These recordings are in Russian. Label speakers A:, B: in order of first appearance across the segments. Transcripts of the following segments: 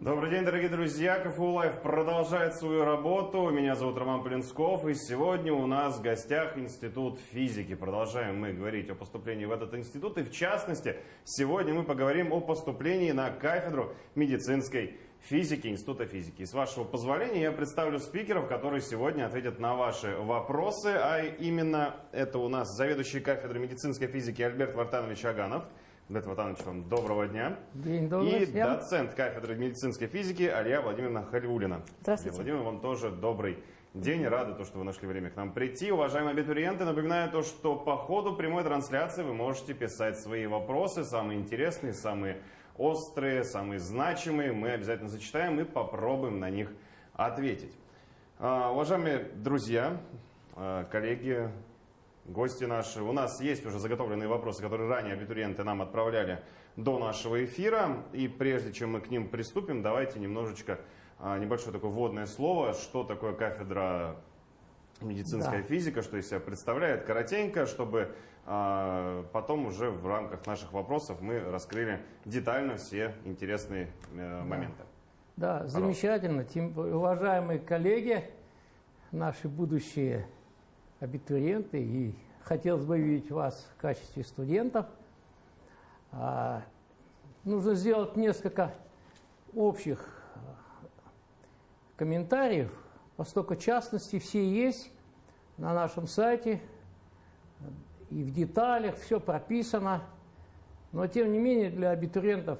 A: Добрый день, дорогие друзья! КФУ Live продолжает свою работу. Меня зовут Роман Полинсков, и сегодня у нас в гостях Институт физики. Продолжаем мы говорить о поступлении в этот институт, и в частности, сегодня мы поговорим о поступлении на кафедру медицинской физики Института физики. И с вашего позволения я представлю спикеров, которые сегодня ответят на ваши вопросы, а именно это у нас заведующий кафедрой медицинской физики Альберт Вартанович Аганов – Дмитрий Ватанович, вам доброго дня.
B: День добрый.
A: И всем. доцент кафедры медицинской физики Алия Владимировна Хальвулина.
B: Здравствуйте.
A: Алия Владимировна, вам тоже добрый день. Рады, то, что вы нашли время к нам прийти. Уважаемые абитуриенты, напоминаю то, что по ходу прямой трансляции вы можете писать свои вопросы, самые интересные, самые острые, самые значимые. Мы обязательно зачитаем и попробуем на них ответить. А, уважаемые друзья, а, коллеги, гости наши. У нас есть уже заготовленные вопросы, которые ранее абитуриенты нам отправляли до нашего эфира. И прежде чем мы к ним приступим, давайте немножечко, а, небольшое такое вводное слово, что такое кафедра медицинская да. физика, что из себя представляет, коротенько, чтобы а, потом уже в рамках наших вопросов мы раскрыли детально все интересные э, моменты.
B: Да, замечательно. Тем, уважаемые коллеги, наши будущие абитуриенты, и хотелось бы видеть вас в качестве студентов. А, нужно сделать несколько общих а, комментариев, поскольку частности все есть на нашем сайте, и в деталях все прописано. Но, тем не менее, для абитуриентов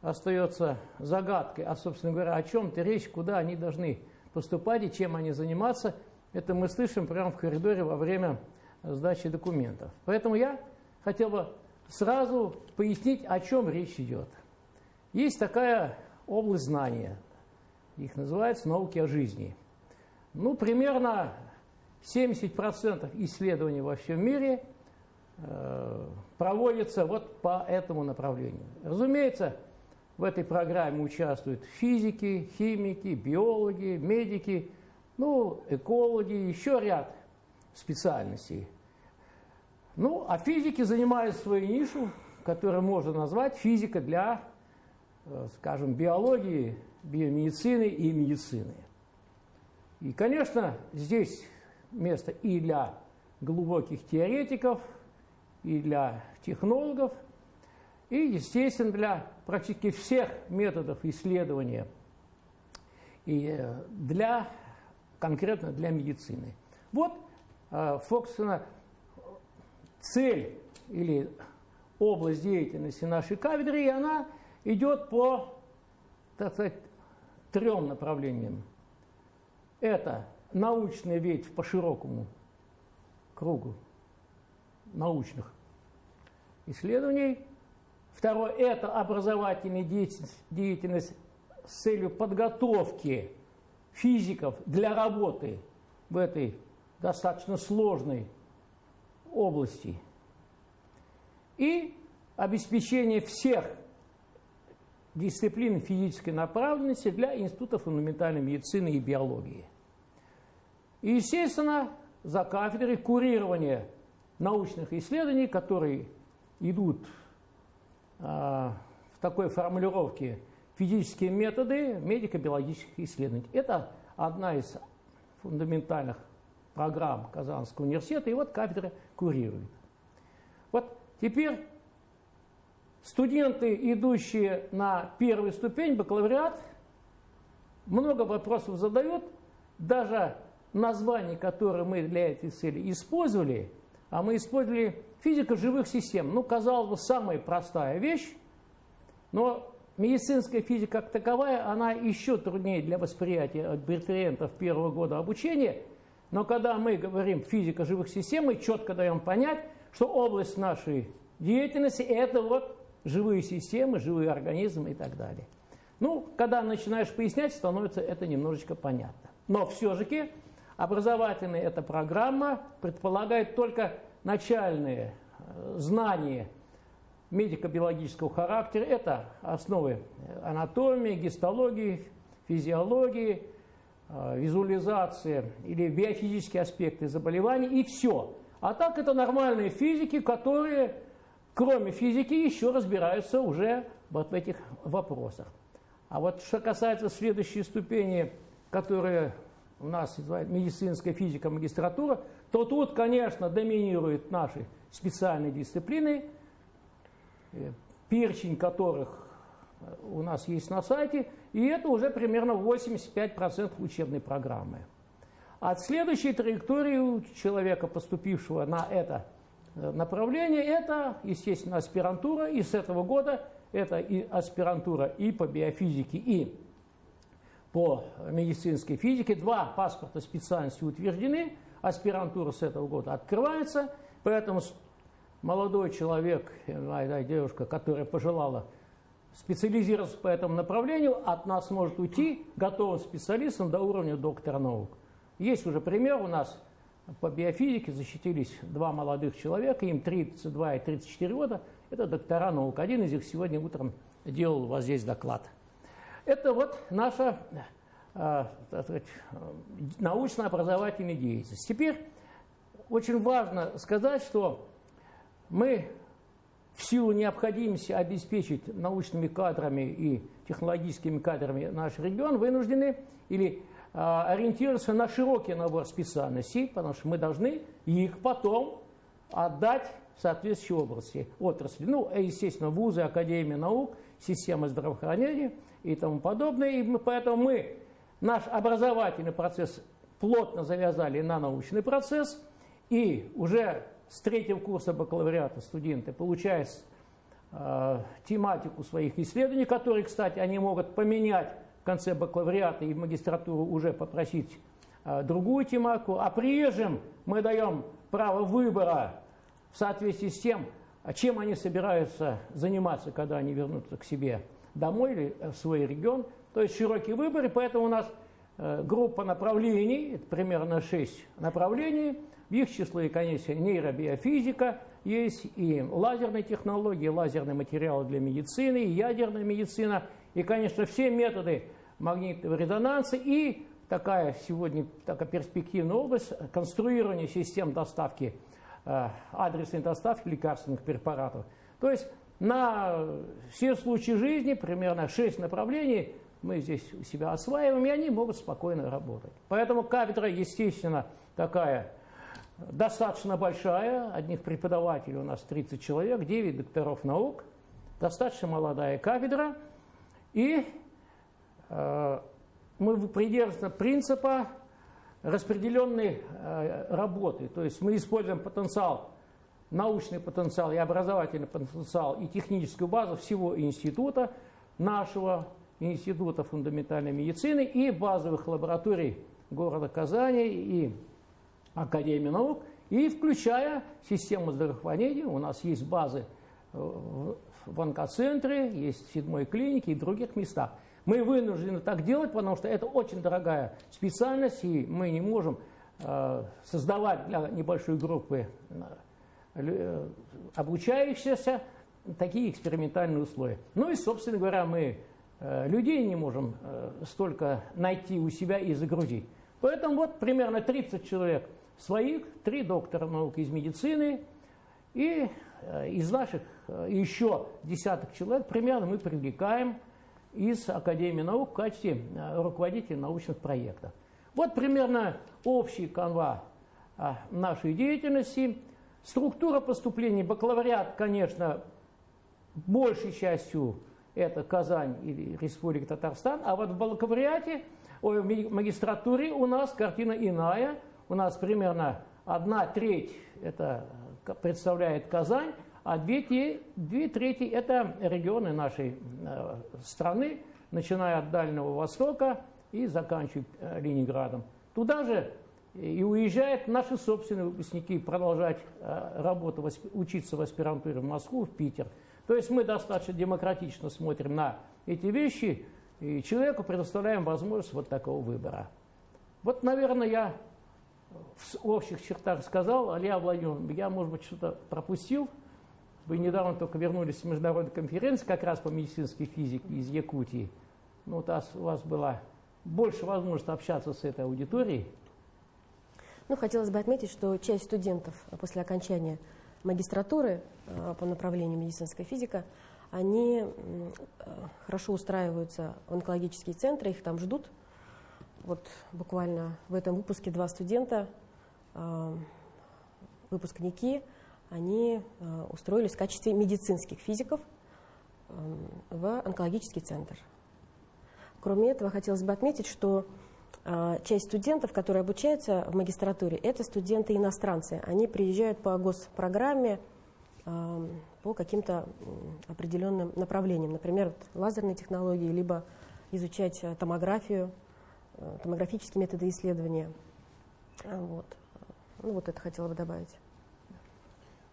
B: остается загадкой, а, собственно говоря, о чем-то речь, куда они должны поступать и чем они заниматься – это мы слышим прямо в коридоре во время сдачи документов. Поэтому я хотел бы сразу пояснить, о чем речь идет. Есть такая область знания, их называется науки о жизни. Ну, примерно 70% исследований во всем мире э, проводятся вот по этому направлению. Разумеется, в этой программе участвуют физики, химики, биологи, медики – ну, экологи, еще ряд специальностей. Ну, а физики занимают свою нишу, которую можно назвать физика для, э, скажем, биологии, биомедицины и медицины. И, конечно, здесь место и для глубоких теоретиков, и для технологов, и, естественно, для практически всех методов исследования, и э, для конкретно для медицины. Вот, э, собственно, цель или область деятельности нашей кафедры, и она идет по, так сказать, трем направлениям. Это научная ветвь по широкому кругу научных исследований. Второе – это образовательная деятельность, деятельность с целью подготовки физиков для работы в этой достаточно сложной области и обеспечение всех дисциплин физической направленности для Института фундаментальной медицины и биологии. И, естественно, за кафедрой курирования научных исследований, которые идут а, в такой формулировке физические методы медико-биологических исследований. Это одна из фундаментальных программ Казанского университета, и вот кафедра курирует. Вот теперь студенты, идущие на первую ступень, бакалавриат, много вопросов задают, даже название, которое мы для этой цели использовали, а мы использовали физика живых систем. Ну, казалось бы, самая простая вещь, но Медицинская физика как таковая, она еще труднее для восприятия абитуриентов первого года обучения, но когда мы говорим физика живых систем, мы четко даем понять, что область нашей деятельности – это вот живые системы, живые организмы и так далее. Ну, когда начинаешь пояснять, становится это немножечко понятно. Но все-таки образовательная эта программа предполагает только начальные э, знания – медико-биологического характера. Это основы анатомии, гистологии, физиологии, э, визуализация или биофизические аспекты заболеваний и все. А так это нормальные физики, которые, кроме физики, еще разбираются уже вот в этих вопросах. А вот что касается следующей ступени, которая у нас медицинская физика, магистратура, то тут, конечно, доминируют наши специальные дисциплины, перечень которых у нас есть на сайте, и это уже примерно 85% учебной программы. От следующей траектории у человека, поступившего на это э, направление, это, естественно, аспирантура, и с этого года это и аспирантура и по биофизике, и по медицинской физике. Два паспорта специальности утверждены, аспирантура с этого года открывается, поэтому молодой человек, девушка, которая пожелала специализироваться по этому направлению, от нас может уйти готовым специалистом до уровня доктора наук. Есть уже пример у нас по биофизике, защитились два молодых человека, им 32 и 34 года, это доктора наук. Один из них сегодня утром делал у вас здесь доклад. Это вот наша э, научно-образовательная деятельность. Теперь очень важно сказать, что мы в силу необходимости обеспечить научными кадрами и технологическими кадрами наш регион вынуждены или а, ориентироваться на широкий набор специальностей, потому что мы должны их потом отдать в соответствующей области, отрасли. Ну, естественно, вузы, академии наук, система здравоохранения и тому подобное. И мы, поэтому мы наш образовательный процесс плотно завязали на научный процесс, и уже с третьего курса бакалавриата студенты получают э, тематику своих исследований, которые, кстати, они могут поменять в конце бакалавриата и в магистратуру уже попросить э, другую тематику, а прежнем мы даем право выбора в соответствии с тем, чем они собираются заниматься, когда они вернутся к себе домой или в свой регион. То есть широкий выбор, и поэтому у нас э, группа направлений, это примерно 6 направлений, в их числе, конечно, нейробиофизика есть, и лазерные технологии, лазерные материалы для медицины, и ядерная медицина, и, конечно, все методы магнитного резонанса и такая сегодня такая перспективная область конструирования систем доставки, э, адресной доставки лекарственных препаратов. То есть на все случаи жизни, примерно 6 направлений, мы здесь у себя осваиваем, и они могут спокойно работать. Поэтому кафедра, естественно, такая достаточно большая, одних преподавателей у нас 30 человек, 9 докторов наук, достаточно молодая кафедра, и Э, мы придерживаемся принципа распределенной э, работы. То есть мы используем потенциал, научный потенциал и образовательный потенциал и техническую базу всего института, нашего Института фундаментальной медицины и базовых лабораторий города Казани и Академии наук, и включая систему здравоохранения. У нас есть базы э, в онкоцентре, есть в седьмой клинике и в других местах. Мы вынуждены так делать, потому что это очень дорогая специальность, и мы не можем э, создавать для небольшой группы э, обучающихся такие экспериментальные условия. Ну и, собственно говоря, мы людей не можем столько найти у себя и загрузить. Поэтому вот примерно 30 человек своих, три доктора наук из медицины, и э, из наших э, еще десяток человек примерно мы привлекаем из Академии наук в качестве э, руководителя научных проектов. Вот примерно общий канва нашей деятельности. Структура поступления, бакалавриат, конечно, большей частью это Казань и Республика Татарстан, а вот в бакалавриате, ой, в магистратуре у нас картина иная. У нас примерно одна треть это представляет Казань, а две, две трети – это регионы нашей э, страны, начиная от Дальнего Востока и заканчивая э, Ленинградом. Туда же и уезжают наши собственные выпускники продолжать э, работу, учиться в аспирантуре в Москву, в Питер. То есть мы достаточно демократично смотрим на эти вещи, и человеку предоставляем возможность вот такого выбора. Вот, наверное, я в общих чертах сказал, Алия Владимировна, я, может быть, что-то пропустил. Вы недавно только вернулись с международной конференции как раз по медицинской физике из Якутии. Ну, вот у вас была больше возможности общаться с этой аудиторией.
C: Ну, хотелось бы отметить, что часть студентов после окончания магистратуры э, по направлению медицинская физика, они э, хорошо устраиваются в онкологические центры, их там ждут. Вот буквально в этом выпуске два студента, э, выпускники, они э, устроились в качестве медицинских физиков э, в онкологический центр. Кроме этого, хотелось бы отметить, что часть студентов, которые обучаются в магистратуре, это студенты-иностранцы. Они приезжают по госпрограмме по каким-то определенным направлениям, например, лазерные технологии, либо изучать томографию, томографические методы исследования. А, Вот. Ну вот это хотела бы добавить.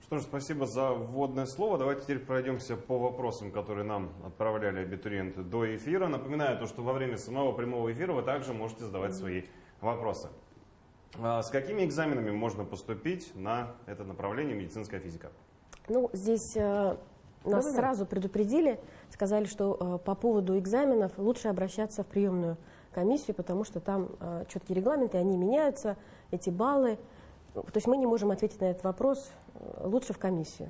A: Что ж, спасибо за вводное слово. Давайте теперь пройдемся по вопросам, которые нам отправляли абитуриенты до эфира. Напоминаю, то, что во время самого прямого эфира вы также можете задавать свои вопросы. А С какими экзаменами можно поступить на это направление медицинская физика?
C: Ну, здесь э, нас
B: Да-да-да.
C: сразу предупредили, сказали, что э, по поводу экзаменов лучше обращаться в приемную комиссию, потому что там э, четкие регламенты, они меняются, эти баллы. То есть мы не можем ответить на этот вопрос, э, лучше в комиссию.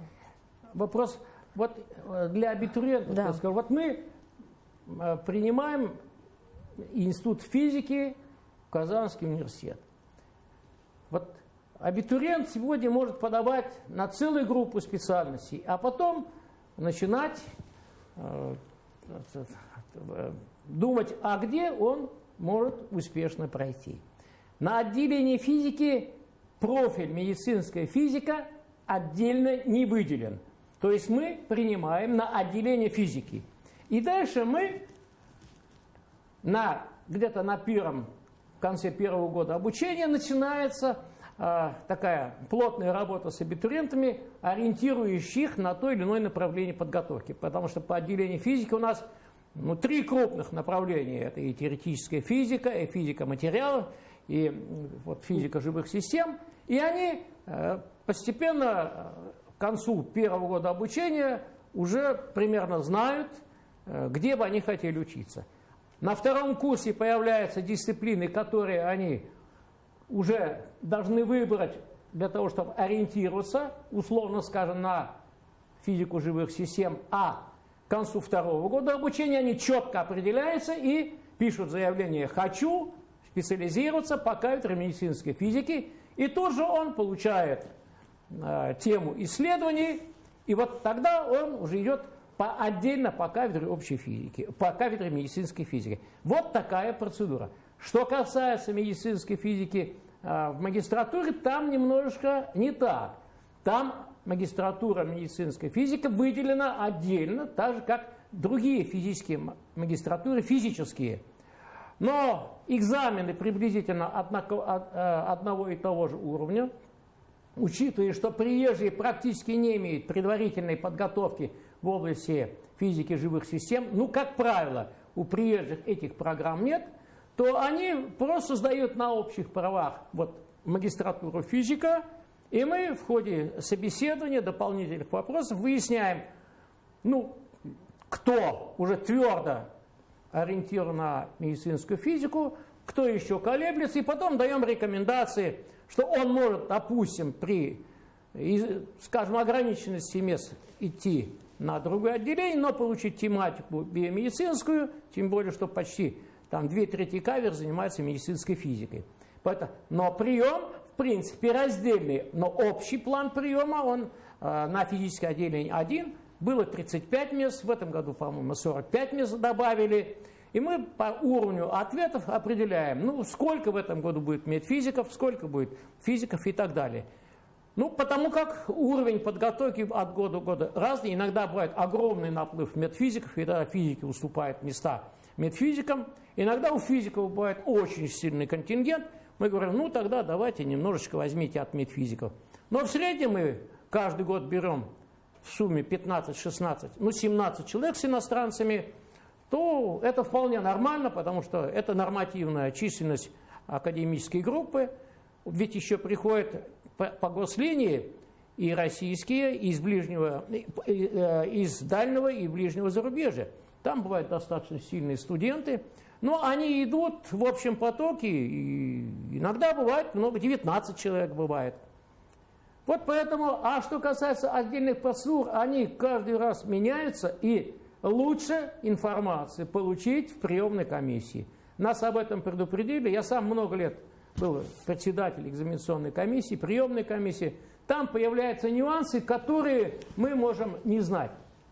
B: Вопрос вот э, для абитуриентов.
C: Да.
B: я скажу. вот мы э, принимаем институт физики в Казанский университет. Вот абитуриент сегодня может подавать на целую группу специальностей, а потом начинать думать, а где он может успешно пройти. На отделении физики профиль медицинская физика отдельно не выделен. То есть мы принимаем на отделение физики. И дальше мы на, где-то на первом, в конце первого года обучения начинается а, такая плотная работа с абитуриентами, ориентирующих на то или иное направление подготовки. Потому что по отделению физики у нас ну, три крупных направления. Это и теоретическая физика, и физика материалов, и вот, физика живых систем. И они э, постепенно э, к концу первого года обучения уже примерно знают, э, где бы они хотели учиться. На втором курсе появляются дисциплины, которые они уже должны выбрать для того, чтобы ориентироваться, условно скажем, на физику живых систем, а концу второго года обучения они четко определяются и пишут заявление «хочу специализироваться по кафедре медицинской физики», и тут же он получает э, тему исследований, и вот тогда он уже идет по, отдельно по кафедре общей физики, по кафедре медицинской физики. Вот такая процедура. Что касается медицинской физики э, в магистратуре, там немножечко не так. Там магистратура медицинской физики выделена отдельно, так же как другие физические магистратуры, физические. Но экзамены приблизительно от- э, одного и того же уровня, учитывая, что приезжие практически не имеют предварительной подготовки в области физики живых систем, ну, как правило, у приезжих этих программ нет, то они просто сдают на общих правах вот, магистратуру физика, и мы в ходе собеседования, дополнительных вопросов выясняем, ну, кто уже твердо ориентирован на медицинскую физику, кто еще колеблется, и потом даем рекомендации, что он может, допустим, при, скажем, ограниченности мест идти на другое отделение, но получить тематику биомедицинскую, тем более, что почти там две трети кавер занимаются медицинской физикой. Поэтому, но прием, в принципе, раздельный, но общий план приема, он э, на физическое отделение один, было 35 мест, в этом году, по-моему, 45 мест добавили. И мы по уровню ответов определяем, ну, сколько в этом году будет медфизиков, сколько будет физиков и так далее. Ну, потому как уровень подготовки от года к году разный. Иногда бывает огромный наплыв медфизиков, и тогда физики уступают места медфизикам. Иногда у физиков бывает очень сильный контингент. Мы говорим, ну, тогда давайте немножечко возьмите от медфизиков. Но в среднем мы каждый год берем в сумме 15-16, ну, 17 человек с иностранцами, то это вполне нормально, потому что это нормативная численность академической группы. Ведь еще приходят по, по гослинии и российские, и из, ближнего, э, из дальнего и ближнего зарубежья. Там бывают достаточно сильные студенты, но они идут в общем потоке, и иногда бывает много, 19 человек бывает. Вот поэтому, а что касается отдельных процедур, они каждый раз меняются, и лучше информации получить в приемной комиссии. Нас об этом предупредили. Я сам много лет был председатель экзаменационной комиссии, приемной комиссии. Там появляются нюансы, которые мы можем не знать.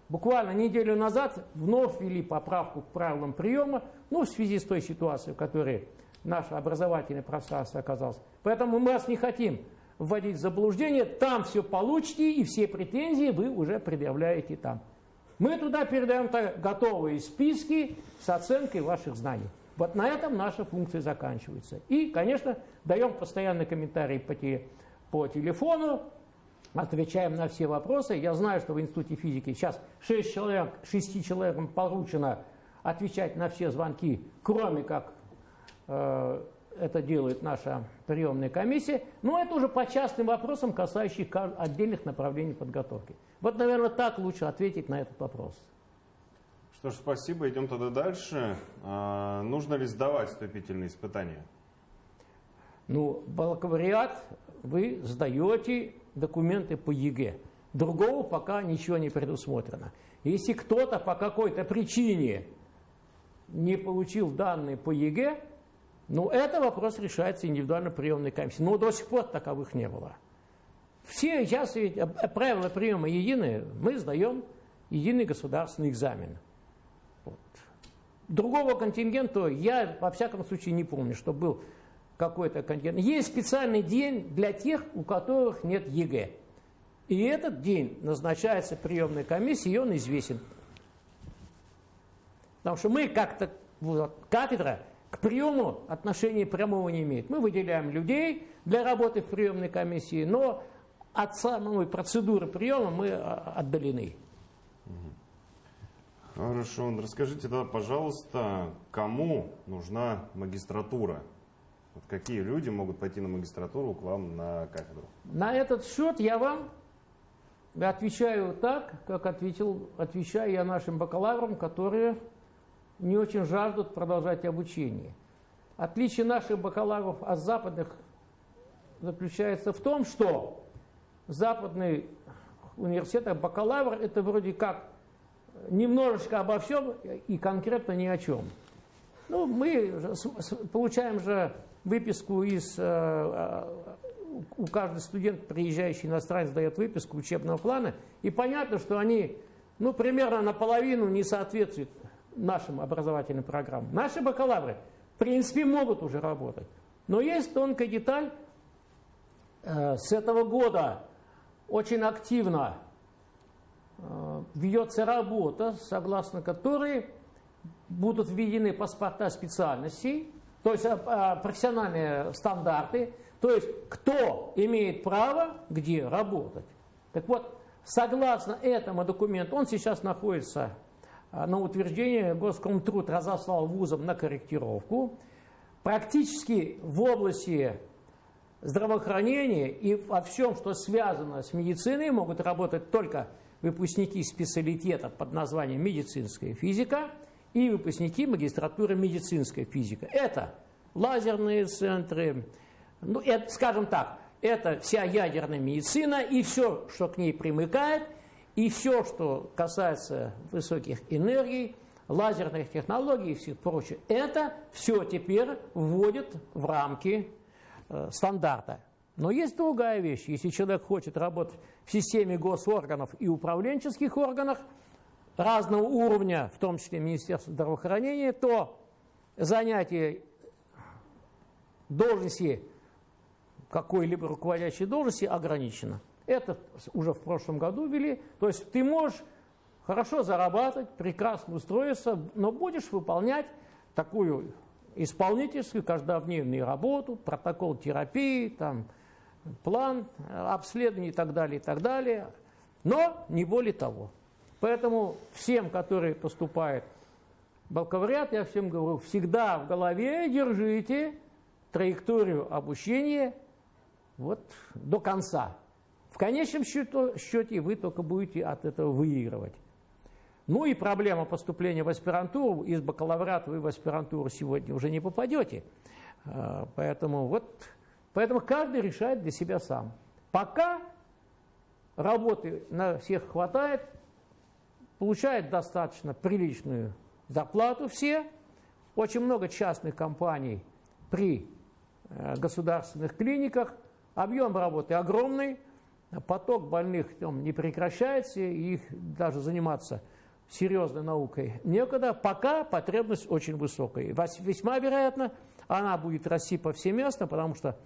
B: Буквально неделю назад вновь ввели поправку к правилам приема, ну, в связи с той ситуацией, в которой наше образовательное пространство оказалось. Поэтому мы вас не хотим вводить в заблуждение. Там все получите, и все претензии вы уже предъявляете там. Мы туда передаем готовые списки с оценкой ваших знаний. Вот на этом наша функция заканчивается. И, конечно, даем постоянные комментарии по телефону, отвечаем на все вопросы. Я знаю, что в Институте физики сейчас 6 человек, 6 человекам поручено отвечать на все звонки, кроме как э, это делает наша приемная комиссия. Но это уже по частным вопросам, касающихся отдельных направлений подготовки. Вот, наверное, так лучше ответить на этот вопрос.
A: Что ж, спасибо. Идем тогда дальше. А, нужно ли сдавать вступительные испытания?
B: Ну, бакалавриат вы сдаете документы по ЕГЭ. Другого пока ничего не предусмотрено. Если кто-то по какой-то причине не получил данные по ЕГЭ, ну, это вопрос решается индивидуально приемной комиссией. Но до сих пор таковых не было. Все сейчас ведь э, правила приема единые, мы сдаем единый государственный экзамен. Вот. Другого контингента я, во всяком случае, не помню, что был какой-то контингент. Есть специальный день для тех, у которых нет ЕГЭ. И этот день назначается приемной комиссией, и он известен. Потому что мы как-то, вот, кафедра к приему отношения прямого не имеет. Мы выделяем людей для работы в приемной комиссии, но от самой процедуры приема мы а, отдалены.
A: Хорошо, расскажите тогда, пожалуйста, кому нужна магистратура? Вот какие люди могут пойти на магистратуру к вам на кафедру?
B: На этот счет я вам отвечаю так, как ответил, отвечаю я нашим бакалаврам, которые не очень жаждут продолжать обучение. Отличие наших бакалавров от западных заключается в том, что западный университет, бакалавр – это вроде как немножечко обо всем и конкретно ни о чем. Ну, мы получаем же выписку из... Э, у каждого студент, приезжающий иностранец, дает выписку учебного плана, и понятно, что они ну, примерно наполовину не соответствуют нашим образовательным программам. Наши бакалавры, в принципе, могут уже работать. Но есть тонкая деталь. Э, с этого года очень активно э, ведется работа, согласно которой будут введены паспорта специальностей, то есть э, профессиональные стандарты, то есть кто имеет право где работать. Так вот, согласно этому документу, он сейчас находится э, на утверждение, Госкомтруд разослал вузам на корректировку. Практически в области здравоохранения и во всем, что связано с медициной, могут работать только выпускники специалитета под названием медицинская физика – и выпускники магистратуры медицинской физики. Это лазерные центры, ну, это, скажем так, это вся ядерная медицина и все, что к ней примыкает, и все, что касается высоких энергий, лазерных технологий и всех прочее, это все теперь вводит в рамки э, стандарта. Но есть другая вещь. Если человек хочет работать в системе госорганов и управленческих органах, разного уровня, в том числе Министерства здравоохранения, то занятие должности, какой-либо руководящей должности ограничено. Это уже в прошлом году ввели. То есть ты можешь хорошо зарабатывать, прекрасно устроиться, но будешь выполнять такую исполнительскую каждодневную работу, протокол терапии, там, план обследования и так далее, и так далее. Но не более того. Поэтому всем, которые поступают в бакалавриат, я всем говорю, всегда в голове держите траекторию обучения вот до конца. В конечном счете вы только будете от этого выигрывать. Ну и проблема поступления в аспирантуру. Из бакалавриата вы в аспирантуру сегодня уже не попадете. А, поэтому, вот, поэтому каждый решает для себя сам. Пока работы на всех хватает, получают достаточно приличную зарплату все. Очень много частных компаний при э, государственных клиниках. Объем работы огромный, поток больных там, не прекращается, и их даже заниматься серьезной наукой некогда, пока потребность очень высокая. Весьма вероятно, она будет расти повсеместно, потому что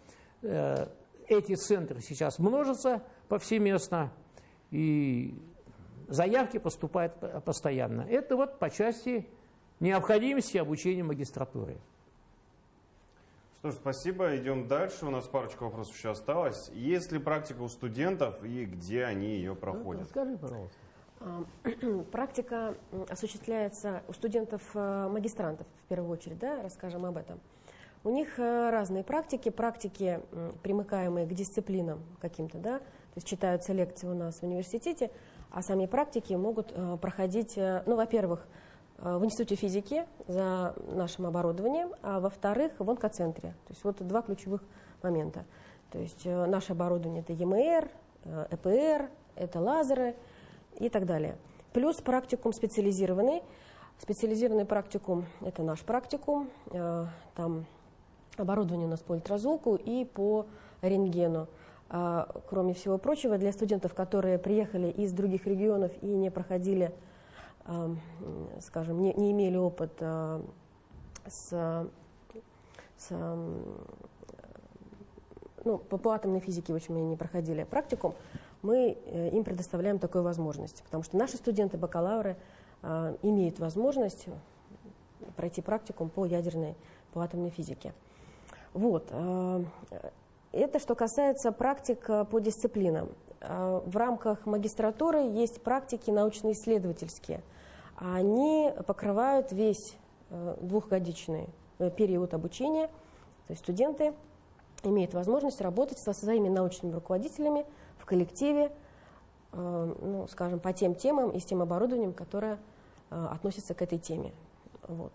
B: э, эти центры сейчас множатся повсеместно, и заявки поступают постоянно. Это вот по части необходимости обучения магистратуры.
A: Что ж, спасибо. Идем дальше. У нас парочка вопросов еще осталось. Есть ли практика у студентов и где они ее проходят?
B: Скажи, пожалуйста.
C: А, практика осуществляется у студентов-магистрантов, в первую очередь, да, расскажем об этом. У них э, разные практики, практики, примыкаемые к дисциплинам каким-то, да, то есть читаются лекции у нас в университете, а сами практики могут э, проходить, э, ну, во-первых, в Институте физики за нашим оборудованием, а во-вторых, в онкоцентре. То есть вот два ключевых момента. То есть наше оборудование это ЕМР, ЭПР, это лазеры и так далее. Плюс практикум специализированный. Специализированный практикум – это наш практикум. Там оборудование у нас по ультразвуку и по рентгену. А, кроме всего прочего, для студентов, которые приехали из других регионов и не проходили, а, скажем, не, не имели опыт а, с, с ну, по, по атомной физике, в общем, не проходили практикум, мы э, им предоставляем такую возможность, потому что наши студенты, бакалавры, имеют возможность пройти практикум по ядерной, по атомной физике. Вот. Э, это что касается практик э, по дисциплинам. Э, в рамках магистратуры есть практики научно-исследовательские. Они покрывают весь двухгодичный период обучения. То есть студенты имеют возможность работать со своими научными руководителями в коллективе, ну, скажем, по тем темам и с тем оборудованием, которое относится к этой теме. Вот.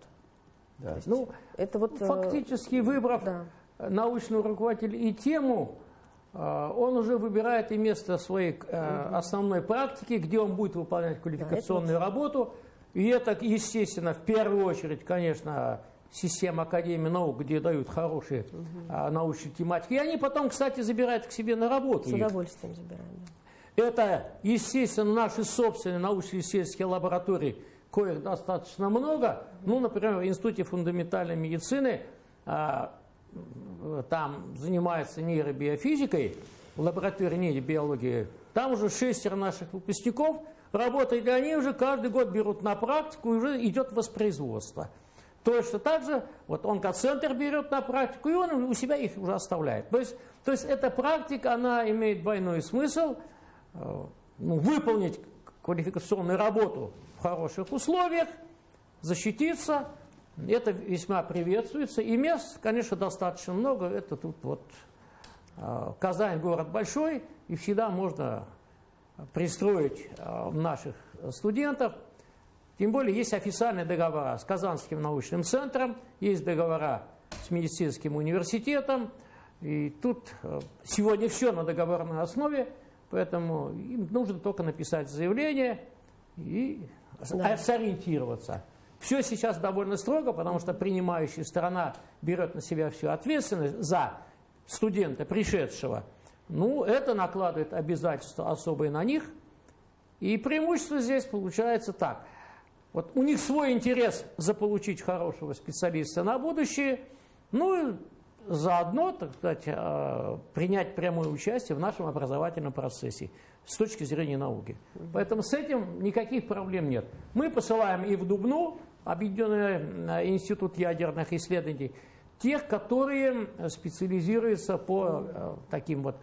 B: Да. Есть, ну, это вот, фактически выбрав да. Научного руководителя и тему, э, он уже выбирает и место своей угу. основной практики, где он будет выполнять квалификационную да, работу. И это, естественно, в первую очередь, конечно, система Академии наук, где дают хорошие угу. научные тематики. И они потом, кстати, забирают к себе на работу.
C: С удовольствием их. забираем.
B: Да. Это, естественно, наши собственные научно-исследовательские лаборатории – коих достаточно много. Ну, например, в Институте фундаментальной медицины а, там занимается нейробиофизикой, в лаборатории нейробиологии. Там уже шестеро наших выпускников работают, и они уже каждый год берут на практику, и уже идет воспроизводство. Точно так же, вот онкоцентр берет на практику, и он у себя их уже оставляет. То есть, то есть эта практика, она имеет двойной смысл, э, ну, выполнить квалификационную работу в хороших условиях, защититься. Это весьма приветствуется. И мест, конечно, достаточно много. Это тут вот а, Казань город большой, и всегда можно пристроить а, наших студентов. Тем более есть официальные договора с Казанским научным центром, есть договора с медицинским университетом. И тут а, сегодня все на договорной основе, поэтому им нужно только написать заявление и да. сориентироваться. Все сейчас довольно строго, потому что принимающая сторона берет на себя всю ответственность за студента, пришедшего. Ну, это накладывает обязательства особые на них. И преимущество здесь получается так. Вот у них свой интерес заполучить хорошего специалиста на будущее, ну заодно, так сказать, э, принять прямое участие в нашем образовательном процессе с точки зрения науки. Поэтому с этим никаких проблем нет. Мы посылаем и в Дубну, Объединенный э, институт ядерных исследований, тех, которые специализируются по э, таким вот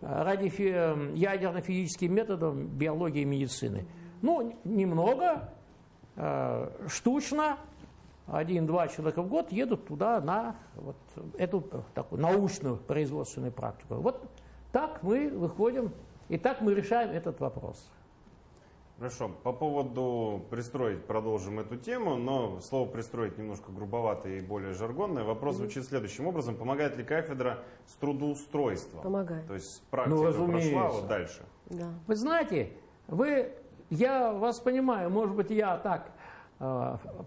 B: ядерно-физическим методам биологии и медицины. Ну, немного, штучно, один-два человека в год едут туда на вот эту такую научную производственную практику. Вот так мы выходим и так мы решаем этот вопрос.
A: Хорошо. По поводу пристроить продолжим эту тему, но слово пристроить немножко грубовато и более жаргонное. Вопрос звучит следующим образом. Помогает ли кафедра с трудоустройством?
C: Помогает.
A: То есть практика
B: Ну,
A: прошла,
B: разумеется.
A: вот дальше.
C: Да.
B: Вы знаете, вы, я вас понимаю, может быть, я так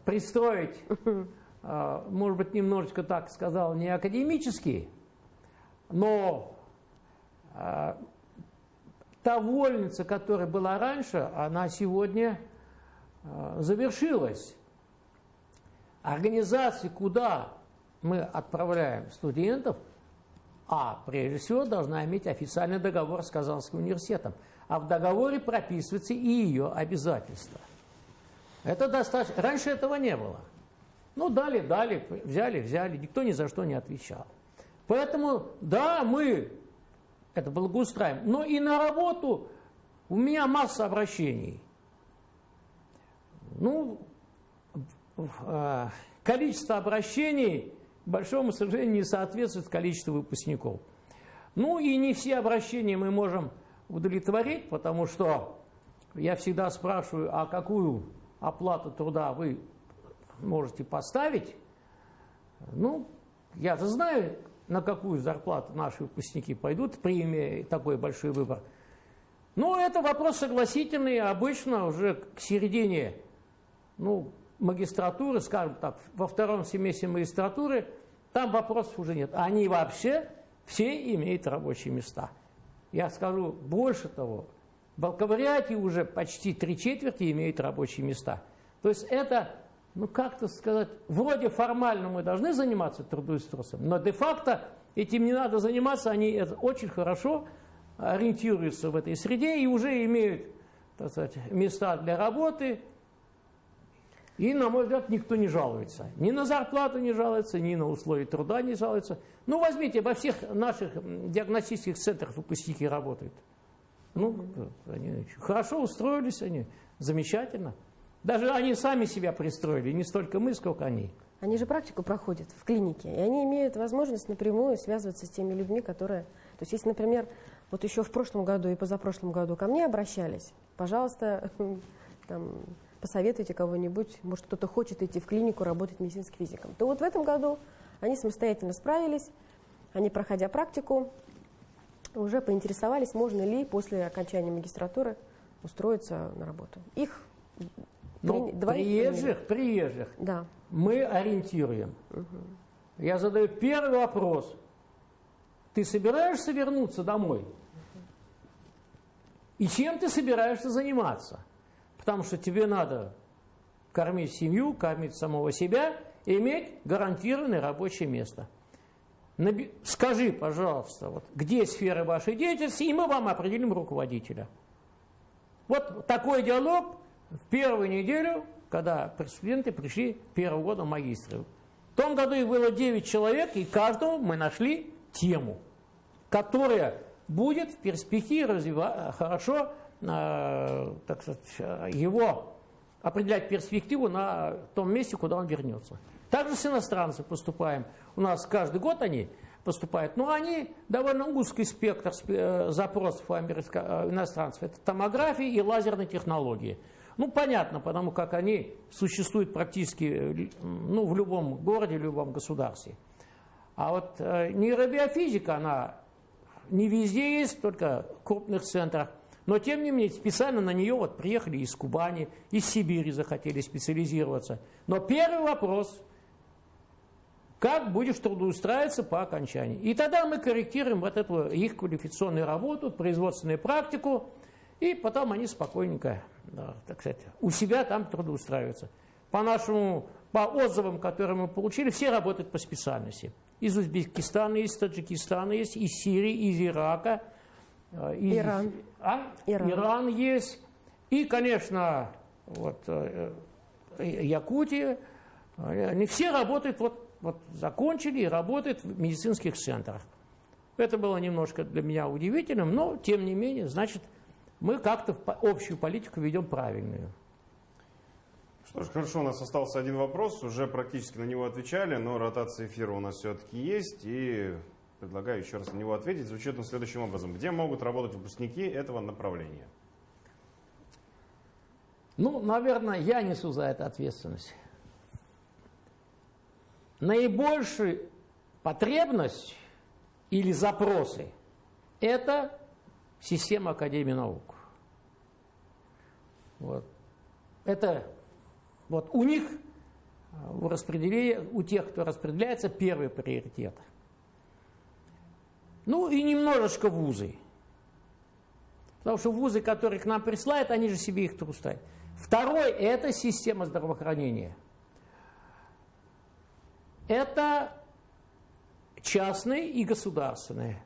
B: пристроить, э, может быть, немножечко так сказал, не академически, но э, та вольница, которая была раньше, она сегодня э, завершилась. Организации, куда мы отправляем студентов, а, прежде всего, должна иметь официальный договор с Казанским университетом. А в договоре прописывается и ее обязательства. Это достаточно. Раньше этого не было. Ну, дали, дали, взяли, взяли. Никто ни за что не отвечал. Поэтому, да, мы это благоустраиваем. Но и на работу у меня масса обращений. Ну, э, количество обращений, к большому сожалению, не соответствует количеству выпускников. Ну и не все обращения мы можем удовлетворить, потому что я всегда спрашиваю, а какую оплату труда вы можете поставить? Ну, я же знаю, на какую зарплату наши выпускники пойдут, при имея такой большой выбор. Ну, это вопрос согласительный, обычно уже к середине ну, магистратуры, скажем так, во втором семестре магистратуры, там вопросов уже нет. Они вообще все имеют рабочие места. Я скажу больше того, бакалавриате уже почти три четверти имеют рабочие места. То есть это, ну как-то сказать, вроде формально мы должны заниматься трудоустройством, но де-факто этим не надо заниматься, они это очень хорошо ориентируются в этой среде и уже имеют так сказать, места для работы, и, на мой взгляд, никто не жалуется. Ни на зарплату не жалуется, ни на условия труда не жалуется. Ну, возьмите, во всех наших диагностических центрах выпускники работают. Ну, они хорошо устроились они, замечательно. Даже они сами себя пристроили, не столько мы, сколько они.
C: Они же практику проходят в клинике, и они имеют возможность напрямую связываться с теми людьми, которые... То есть, если, например, вот еще в прошлом году и позапрошлом году ко мне обращались, пожалуйста, там, посоветуйте кого-нибудь, может, кто-то хочет идти в клинику работать медицинским физиком, то вот в этом году они самостоятельно справились, они, проходя практику, уже поинтересовались, можно ли после окончания магистратуры устроиться на работу. Их двоих
B: приезжих, приезжих
C: Да.
B: мы ориентируем. Я задаю первый вопрос. Ты собираешься вернуться домой? И чем ты собираешься заниматься? Потому что тебе надо кормить семью, кормить самого себя, и иметь гарантированное рабочее место. Скажи, пожалуйста, вот, где сфера вашей деятельности, и мы вам определим руководителя. Вот такой диалог в первую неделю, когда студенты пришли первого года магистры. В том году их было 9 человек, и каждому мы нашли тему, которая будет в перспективе развива- хорошо э, так сказать, его определять перспективу на том месте, куда он вернется. Также с иностранцами поступаем. У нас каждый год они поступают, но они довольно узкий спектр спе- э, запросов у э, иностранцев. Это томография и лазерные технологии. Ну, понятно, потому как они существуют практически э, ну, в любом городе, в любом государстве. А вот нейробиофизика, она не везде есть, только в крупных центрах. Но, тем не менее, специально на нее вот приехали из Кубани, из Сибири захотели специализироваться. Но первый вопрос – как будешь трудоустраиваться по окончании? И тогда мы корректируем вот эту их квалификационную работу, производственную практику, и потом они спокойненько, да, так сказать, у себя там трудоустраиваются. По нашему, по отзывам, которые мы получили, все работают по специальности. Из Узбекистана есть, Таджикистана есть, из Сирии, из Ирака. э, из-
C: Иран.
B: А?
C: Иран.
B: Иран есть. И, конечно, вот, э, э, Якутия. Э, Они все работают, вот, вот закончили и работают в медицинских центрах. Это было немножко для меня удивительным, но, тем не менее, значит, мы как-то общую политику ведем правильную.
A: Что ж, хорошо, у нас остался один вопрос, уже практически на него отвечали, но ротация эфира у нас все-таки есть, и предлагаю еще раз на него ответить. Звучит он следующим образом. Где могут работать выпускники этого направления?
B: Ну, наверное, я несу за это ответственность. Наибольшую потребность или запросы – это система Академии наук. Вот. Это вот у них у распределения, у тех, кто распределяется, первый приоритет. Ну и немножечко вузы. Потому что вузы, которые к нам присылают, они же себе их трустают. Второй – это система здравоохранения. Это частные и государственные.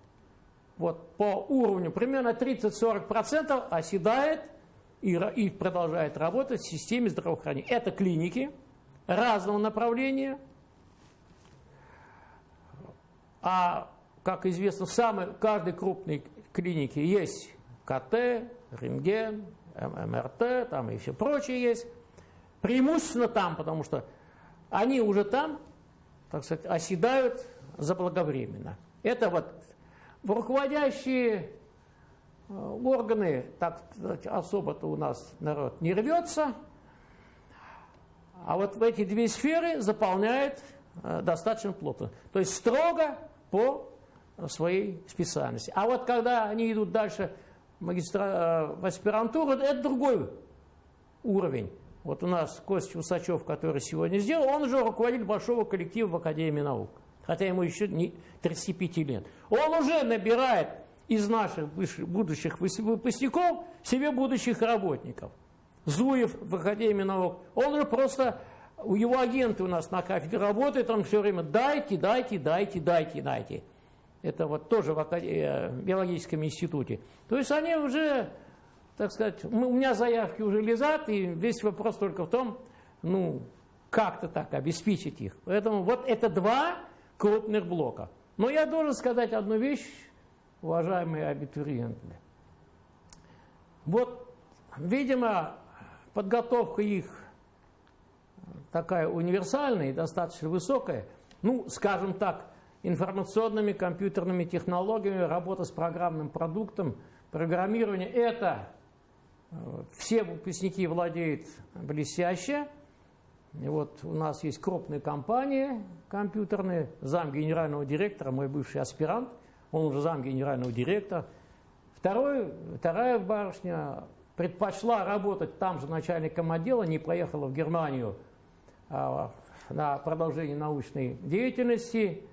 B: Вот по уровню примерно 30-40% оседает и, и продолжает работать в системе здравоохранения. Это клиники разного направления. А, как известно, в самой, каждой крупной клинике есть КТ, рентген, МРТ, там и все прочее есть. Преимущественно там, потому что они уже там, так сказать, оседают заблаговременно. Это вот в руководящие э, органы, так сказать, особо-то у нас народ не рвется, а вот в эти две сферы заполняет э, достаточно плотно. То есть строго по своей специальности. А вот когда они идут дальше магистра... Э, в аспирантуру, это другой уровень. Вот у нас Костя Усачев, который сегодня сделал, он уже руководитель большого коллектива в Академии наук. Хотя ему еще не 35 лет. Он уже набирает из наших будущих выпускников себе будущих работников. Зуев в Академии наук, он же просто, у его агенты у нас на кафедре работают, он все время дайте, дайте, дайте, дайте, дайте. Это вот тоже в э, биологическом институте. То есть они уже, так сказать, у меня заявки уже лежат, и весь вопрос только в том, ну, как-то так обеспечить их. Поэтому вот это два крупных блока. Но я должен сказать одну вещь, уважаемые абитуриенты. Вот, видимо, подготовка их такая универсальная и достаточно высокая, ну, скажем так, информационными компьютерными технологиями, работа с программным продуктом, программирование. Это все выпускники владеют блестяще. И вот у нас есть крупные компании компьютерные, зам генерального директора, мой бывший аспирант, он уже зам генерального директора. Второй, вторая барышня предпочла работать там же начальником отдела, не поехала в Германию а, на продолжение научной деятельности.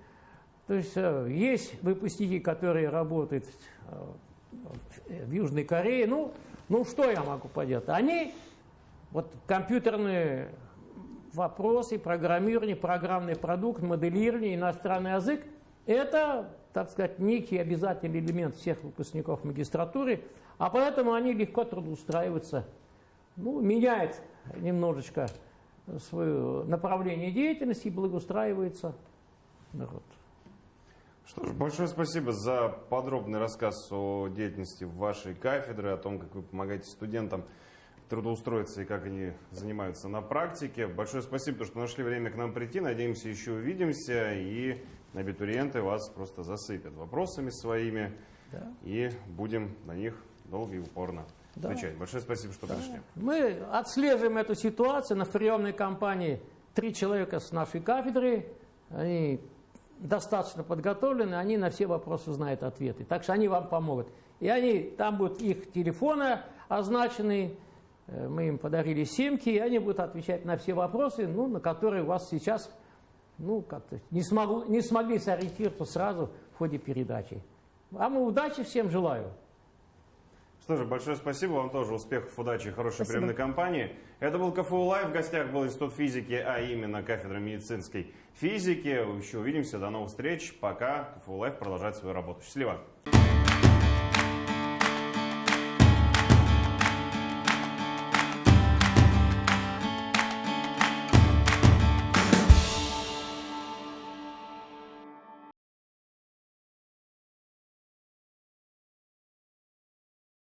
B: То есть э, есть выпускники, которые работают э, в Южной Корее. Ну, ну что я могу поделать? Они, вот компьютерные вопросы, программирование, программный продукт, моделирование, иностранный язык, это, так сказать, некий обязательный элемент всех выпускников магистратуры – а поэтому они легко трудоустраиваются, ну, меняют немножечко свое направление деятельности и благоустраивается народ.
A: Что ж, большое спасибо за подробный рассказ о деятельности вашей кафедры, о том, как вы помогаете студентам трудоустроиться и как они занимаются на практике. Большое спасибо, что нашли время к нам прийти. Надеемся, еще увидимся и абитуриенты вас просто засыпят вопросами своими. Да. И будем на них долго и упорно да. отвечать. Большое спасибо, что да. пришли.
B: Мы отслеживаем эту ситуацию. На приемной кампании три человека с нашей кафедры. Они достаточно подготовлены, они на все вопросы знают ответы. Так что они вам помогут. И они, там будут их телефоны означены, э, мы им подарили симки, и они будут отвечать на все вопросы, ну, на которые у вас сейчас ну, как-то не, смогу, не смогли сориентироваться сразу в ходе передачи. А мы удачи всем желаю.
A: Что же, большое спасибо вам тоже. Успехов, удачи, хорошей спасибо. приемной кампании. Это был КФУ Live. В гостях был Институт физики, а именно кафедра медицинской физики. Еще увидимся. До новых встреч. Пока. КФУ Live продолжает свою работу. Счастливо.